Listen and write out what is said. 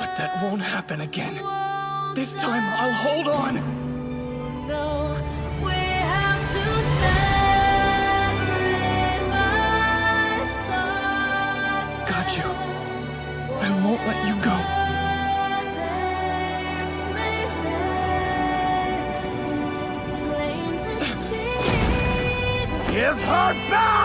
But that won't happen again. This time, I'll hold on. No, Got you. I won't let you go. Give her back!